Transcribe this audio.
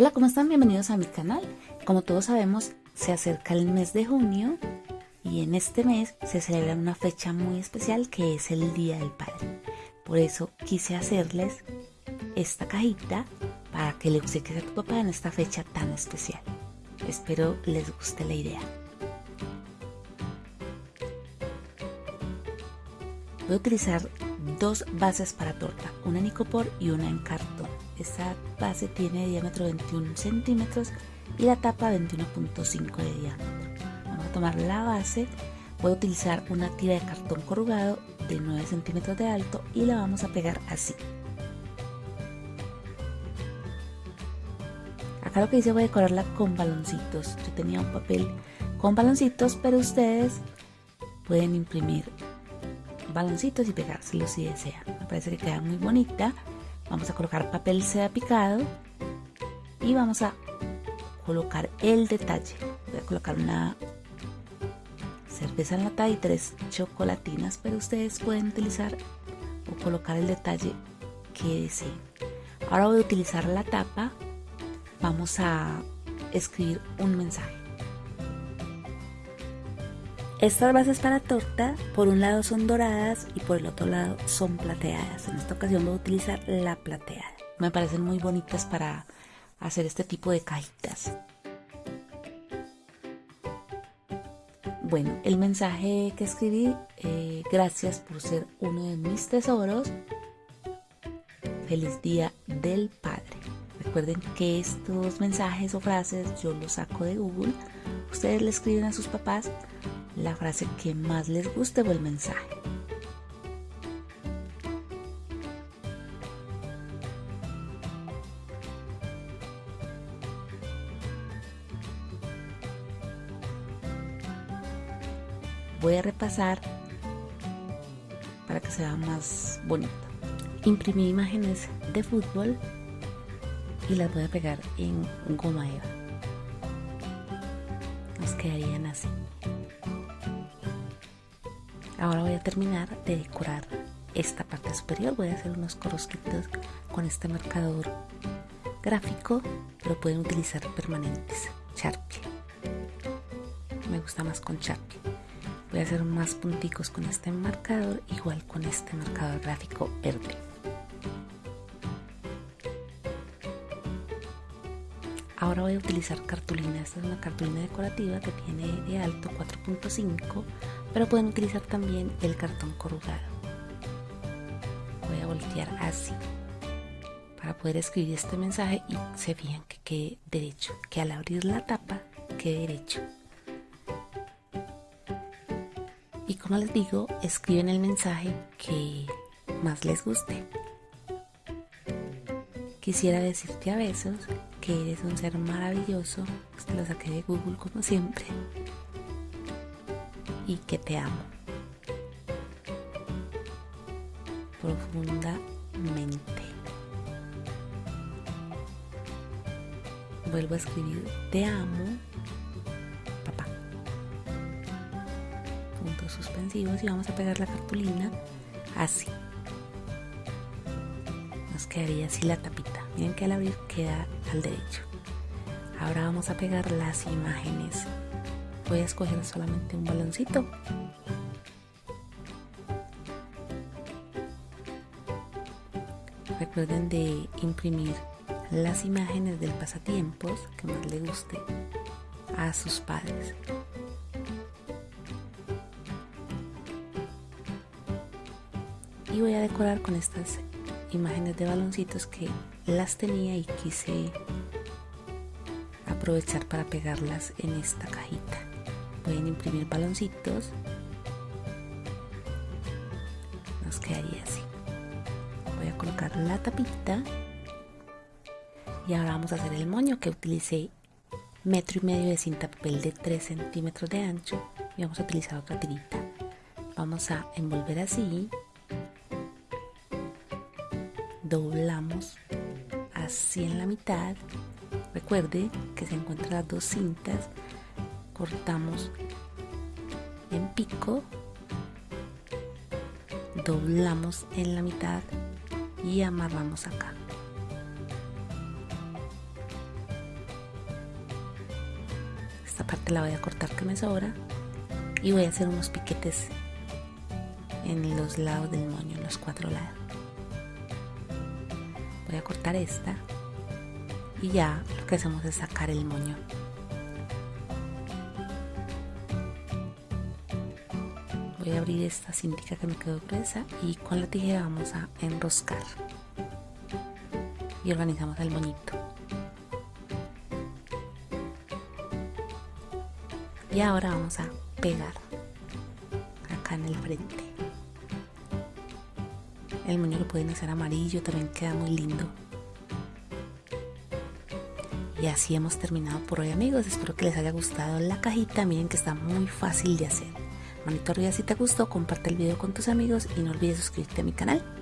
Hola, ¿cómo están? Bienvenidos a mi canal. Como todos sabemos, se acerca el mes de junio y en este mes se celebra una fecha muy especial que es el Día del Padre. Por eso quise hacerles esta cajita para que le obsequies a tu papá en esta fecha tan especial. Espero les guste la idea. Voy a utilizar dos bases para torta, una en icopor y una en cartón. Esta base tiene diámetro 21 centímetros y la tapa 21.5 de diámetro. Vamos a tomar la base, voy a utilizar una tira de cartón corrugado de 9 centímetros de alto y la vamos a pegar así. Acá lo que hice voy a decorarla con baloncitos. Yo tenía un papel con baloncitos, pero ustedes pueden imprimir baloncitos y pegárselos si desean. Me parece que queda muy bonita. Vamos a colocar papel seda picado y vamos a colocar el detalle. Voy a colocar una cerveza enlatada y tres chocolatinas, pero ustedes pueden utilizar o colocar el detalle que deseen. Ahora voy a utilizar la tapa. Vamos a escribir un mensaje. Estas bases para torta, por un lado son doradas y por el otro lado son plateadas. En esta ocasión voy a utilizar la plateada. Me parecen muy bonitas para hacer este tipo de cajitas. Bueno, el mensaje que escribí, eh, gracias por ser uno de mis tesoros. Feliz Día del Padre. Recuerden que estos mensajes o frases yo los saco de Google. Ustedes le escriben a sus papás la frase que más les guste o el mensaje. Voy a repasar para que sea más bonito. Imprimí imágenes de fútbol y las voy a pegar en goma eva. Nos quedarían así. Ahora voy a terminar de decorar esta parte superior. Voy a hacer unos corosquitos con este marcador gráfico, pero pueden utilizar permanentes, Sharpie. Me gusta más con Sharpie. Voy a hacer más punticos con este marcador, igual con este marcador gráfico verde. Ahora voy a utilizar cartulina. Esta es una cartulina decorativa que tiene de alto 4.5 pero pueden utilizar también el cartón corrugado. Voy a voltear así para poder escribir este mensaje y se fijan que quede derecho, que al abrir la tapa quede derecho. Y como les digo, escriben el mensaje que más les guste. Quisiera decirte a besos eres un ser maravilloso. Te lo saqué de Google como siempre y que te amo profundamente. Vuelvo a escribir te amo, papá. Puntos suspensivos y vamos a pegar la cartulina así. Quedaría así la tapita. Miren que al abrir queda al derecho. Ahora vamos a pegar las imágenes voy a escoger solamente un baloncito recuerden de imprimir las imágenes del pasatiempos que más le guste a sus padres y voy a decorar con estas imágenes de baloncitos que las tenía y quise aprovechar para pegarlas en esta cajita. Pueden imprimir baloncitos. Nos quedaría así. Voy a colocar la tapita. Y ahora vamos a hacer el moño que utilicé metro y medio de cinta papel de 3 centímetros de ancho. Y vamos a utilizar otra tirita. Vamos a envolver así doblamos así en la mitad recuerde que se encuentran las dos cintas cortamos en pico, doblamos en la mitad y amarramos acá. esta parte la voy a cortar que me sobra y voy a hacer unos piquetes en los lados del moño, en los cuatro lados. Voy a cortar esta y ya lo que hacemos es sacar el moño. Voy a abrir esta cintica que me quedó gruesa y con la tijera vamos a enroscar y organizamos el moñito. Y ahora vamos a pegar acá en el frente. El moño lo pueden hacer amarillo, también queda muy lindo. Y así hemos terminado por hoy amigos, espero que les haya gustado la cajita, miren que está muy fácil de hacer. Manito arriba si te gustó, comparte el video con tus amigos y no olvides suscribirte a mi canal.